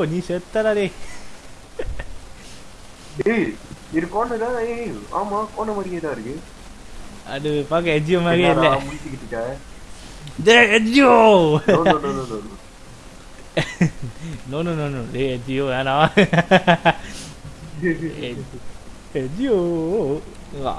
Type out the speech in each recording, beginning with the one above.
எச்சியோ நீ செத்தடா டேய். டேய் இது கோண தான் ஏய் ஆமா கோண மாதிரியே தான் இருக்கு. அது பார்க்க எச்சியோ மாதிரியே இல்ல. என்னடா முடிச்சுக்கிட்டு இருக்க? டேய் no, no, no. No no no no டேய் எச்சியோ வேணாம். எச்சியோ வா.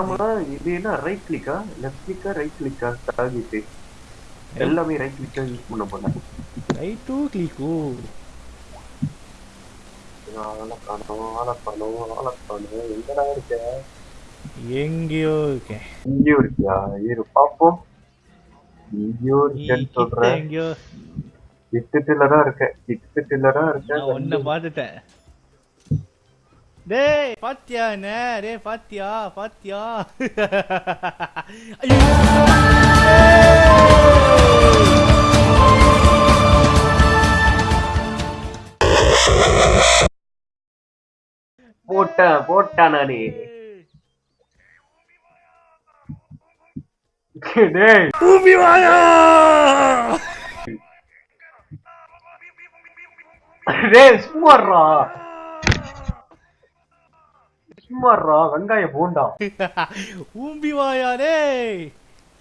ஆமா இது என்ன ரைட் கிளிக்கா லெஃப்ட் கிளிக்கா ரைட் கிளிக்கா டார்கெட் எல்லாமே ரைட் கிளிக்கா யூஸ் பண்ண போல ஆளை காணோம் எங்கடா இருக்க எங்கேயோ இருக்கேன். இங்கேயும் இருக்கியா இரு பாப்போம் இருக்கேன்னு சொல்றேன். எங்கேயோ. கிட்டத்துல தான் இருக்கேன். கிட்டத்துல தான் இருக்கேன் ஒன்ன பார்த்துட்டேன். டேய் பாத்தியா என்ன? டேய் பாத்தியா? பாத்தியா? ஐயோ. போட்டேன் போட்டேன் நானு. டேய். வாயா. டேய் சும்மாறா சும்மாறா வெங்காயம் போண்டா. ஊம்பி வாயா டேய்.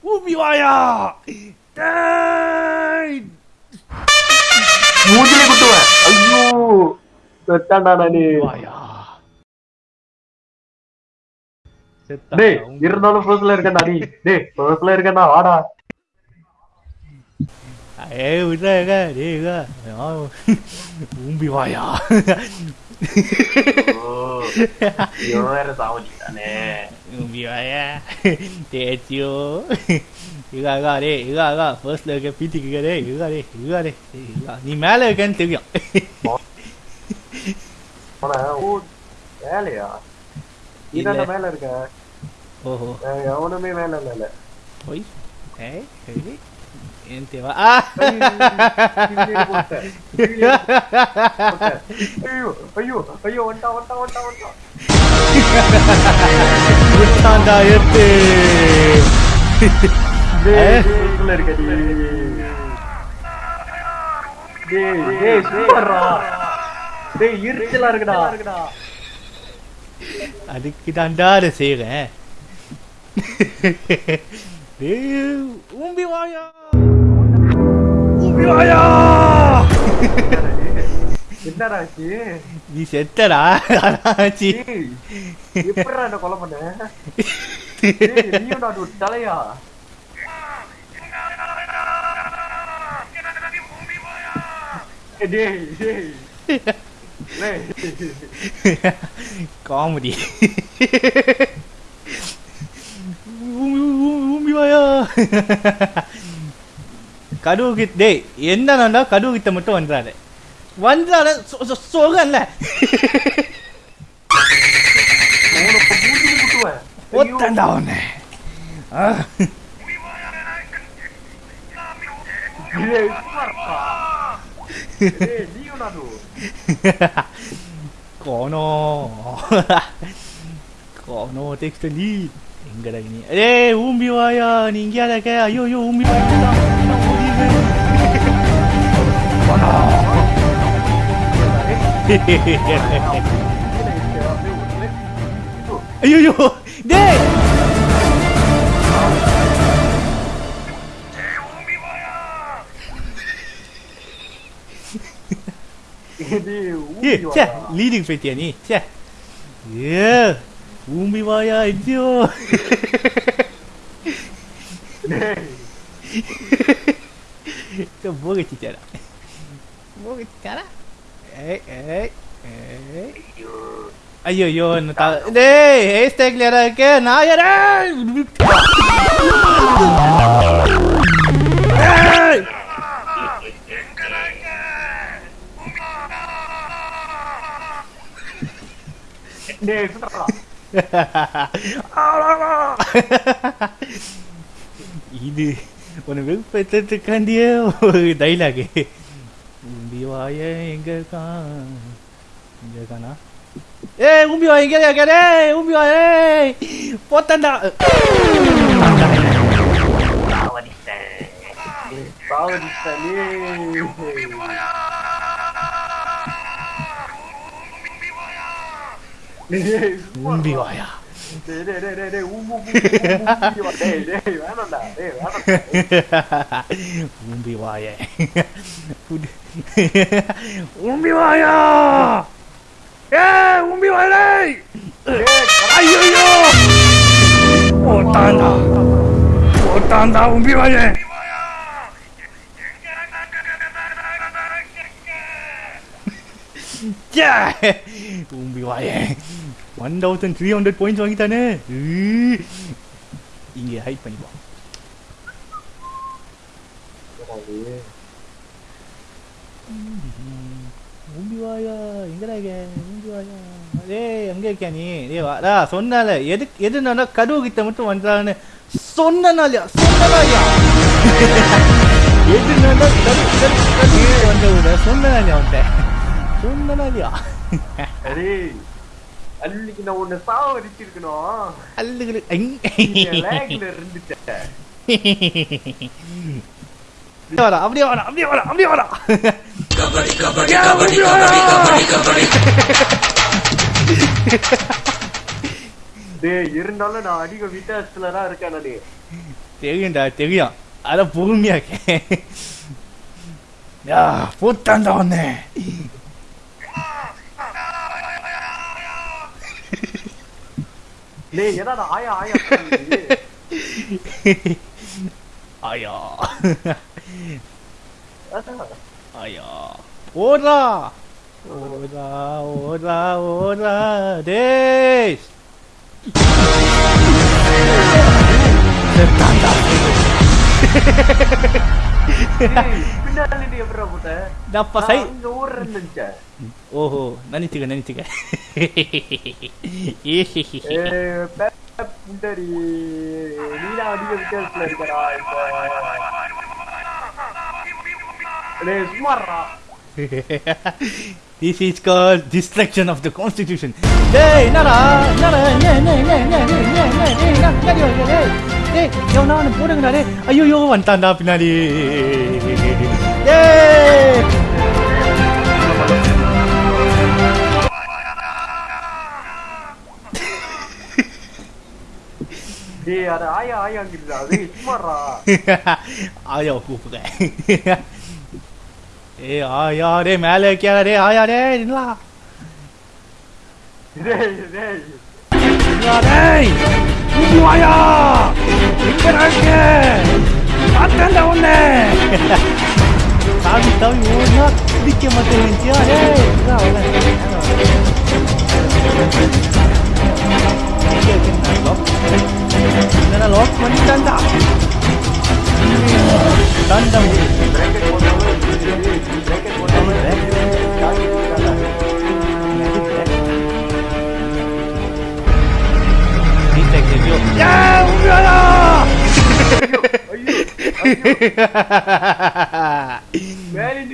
ஊம்பி வாயா. டேய். மூஞ்சிலே குத்துவேன். ஐயோ. செத்தாண்டா நானு டேய் இருந்தாலும் ஃபர்ஸ்ட்ல இருக்கேன்டா நீ டேய் ஃபர்ஸ்ட்ல இருக்கேன்டா வாடா ஏய் விட்றாங்க டேய் ஊம்பி வாயா வேற சாவடிட்டானே ஊம்பி வாயா தேச்சியோ இகா இகா டேய் இகா இகா ஃபர்ஸ்ட்ல இருக்க பீட்டிக்கு டேய் இகா டேய் இகா டேய் இகா நீ மேல இருக்கேன்னு தெரியும் வேலையா? இதாண்ட மேல இருக்க. ஓஹோ. எவனுமே மேல இல்ல ஓய். ஏய் ஏய் ஏன் தேவா. ஐயோ ஐயோ ஐயோ வண்டா வண்டா வண்டா வண்டா. விட்டாண்டா எத்து டேய் டேய் இருக்க நீ டேய் டேய் சூப்பர்ரா. டேய் இருச்சலா இருக்குடா. அதுக்கு தாண்டா அதை செய்கிறேன் டேய் ஊம்பி வாயா. ஊம்பி வாயா. என்னடா ஆச்சு நீ செத்தடா. ஆச்சு எப்படிடா என்ன கொலை பண்ண? நீயும் ஒரு தலையா? டேய் டேய் காமெடி ஊம்பி வாயா டேய் என்ன நடந்தா கடுவுகித்த மட்டும் வந்துடாது வந்துடாத சொகல்ல ஒத்தண்டா உன்னை ஆ வந்துறாரு வந்துறாரு சொல்றேன்ல அவனை மூஞ்சில குத்துவேன் ஐயோ. ஒத்தண்டா அவனை ஆ. டேய் சும்மாடா. டேய் நீயும் நானும் கோனோ கோனோ டெக்ஸ்ட் லீட் எங்கடா நீ ஏய் ஊம்பி வாயா நீ இங்கேயா இருக்க ஐயோ ஐயோ ஊம்பி வாயா ஐயோ டேய் டேய் ஏ ஊம்பி சே வாடா. லீடிங் போயிட்டியா நீ சே ஏ ஊம்பி வாயா ஐயோ டேய் போகச்சிட்டாரா போகச்சிட்டாரா ஏய் ஏய் ஏய் ஐயோ ஐயோ என்ன தா டேய் ஹேர் ஸ்டைல் யாரா இருக்கே நான் யாரா ஏய் டேய் சுத்தடா இது உன்னை வெறுப்பேற்றத்துக்காண்டியே ஒரு டைலாகு உம்பி வாய எங்க இருக்கான் எங்க இருக்கானா ஏய் உம்பி வாய எங்க இருக்க டேய் உம்பி வாய ஏய் போத்தண்டா சாவடிச்சிட்டேன் சாவடிச்சாலே ஊம்பி வாயா டேய் டேய் டேய் டேய் டேய் ஊம்பு ஊம்பு ஊம்பு ஊம்பு டேய் டேய் வேணாம்டா டேய் வேணாம்டா ஊம்பி வாய ஊம்பி வாயா ஏ ஊம்பி வாயலே ஐயோ ஓட்டாண்டா ஓட்டாண்டா ஊம்பி வாய தூம்பி வாய one thousand three hundred points வாங்கிட்டானே. ஈ. இங்கே ஹைட் பண்ணிப்போம். ஊம்பி வாயா எங்கடா இருக்க? ஊம்பி வாயா டேய் எங்க இருக்கியா நீ? டேய் வாடா சொன்னால எது எதுனால கதவு கிட்ட மட்டும் வந்தான்னு சொன்னனாலயா? சொன்னனாலயா? எதுனால கதவு கதவு கதவு கிட்ட வந்தவங்க சொன்னனாலயா அவன்கிட்ட? சொன்னனாலயா? டேய் அன்னைக்கு நான் உன்னை சாவடிச்சிருக்கணும். அல்லுகளு லேக்ல இருந்துட்டேன் வரா அப்படியே வரா அப்படியே வரா அப்படியே வரா டேய் இருந்தாலும் நான் அதிக வித்தியாசத்துல தான் இருக்கேன் டேய். தெரியும்டா தெரியும். அதான் பொறுமையா இருக்கேன் யா போட்டான்டா வந்தேன் டேய் என்னடா ஆயா ஆயா சொல்லுது? ஐயா அதான். ஐயா ஓடா ஓடா ஓடா ஓடா டேய் செத்தான்டா. டேய், பின்னாடி நீ எப்படிடா வித்தியாசத்துல இருக்கடா இப்ப. டேய், சும்மாடுறா. This is called destruction of the constitution. டேய் என்னடா என்னடா என்ன என்ன என்ன என்ன என்ன என்ன என்ன டேய் என்ன பின்னாடி வர டேய் டேய் எவனா போடுங்கடா ஐயோ வந்துட்டான்டா பின்னாடி டேய் டேய், அது ஆயா ஆயாங்கிறதுடா. டேய், சும்மாடுறா. ஆயா கூப்பிடுறேன் ஏய் ஆயா டேய் மேலே டேய் ஆயா டேய் என்னடா டேய், டேய். என்னடா டேய். கூப்பி வாயா எங்கடா இருக்க? பார்த்தேன்டா உன்னை. தாவி தாவி ஓடினா பிடிக்க மாட்டேங்குச்சியா ஐயோ.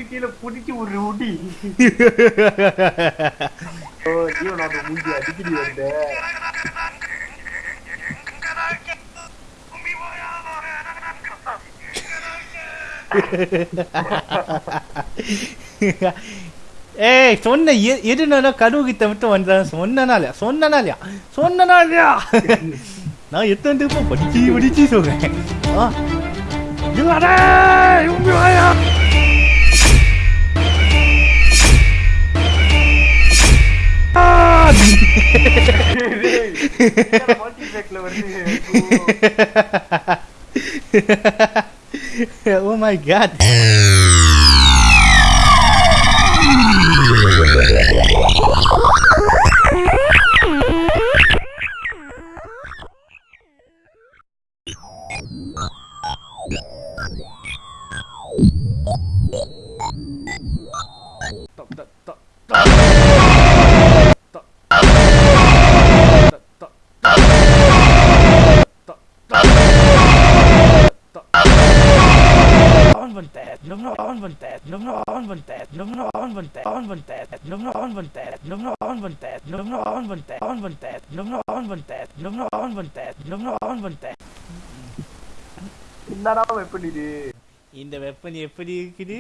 கீழே புடிச்சு ஒரு உடி ஓ ஐயோ நான் மூஞ்சி அடிக்கடி வந்தேன் ஏய் சொன்ன எதுனா கடுவுகித்த கதவு மட்டும் வந்தான் சொன்னனாலயா? சொன்னனாலயா? சொன்னனாலயா? நான் எத்தனை படிச்சு படிச்சு சொல்றேன். ஆ? Oh my god! Nog nog on van tijd, nog nog on van tijd, on van tijd, nog nog on van tijd, nog nog on van tijd, nog nog on van tijd, on van tijd, nog nog on van tijd, nog nog on van tijd, nog nog on van tijd. என்னடா எப்படி இது இந்த weapon எப்படி இருக்குது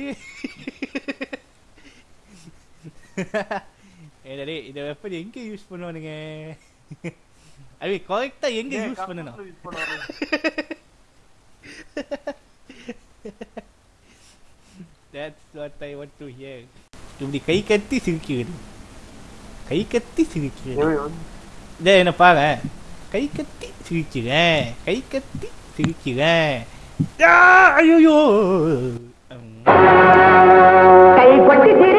ஏடா இந்த weapon எங்க use பண்ணுவானுங்க அது கரெக்டா எங்க யூஸ் பண்ணணும் That's what I want to hear. இப்படி கை கத்தி சிரிக்கிறது கை கத்தி சிரிக்கிறது என்ன பாரு கை கத்தி சிரிக்கிறேன். கை கத்தி சிரிக்கிறேன். ஆ, ஐயோ கைப்பற்றி சிரிப்பார்கள்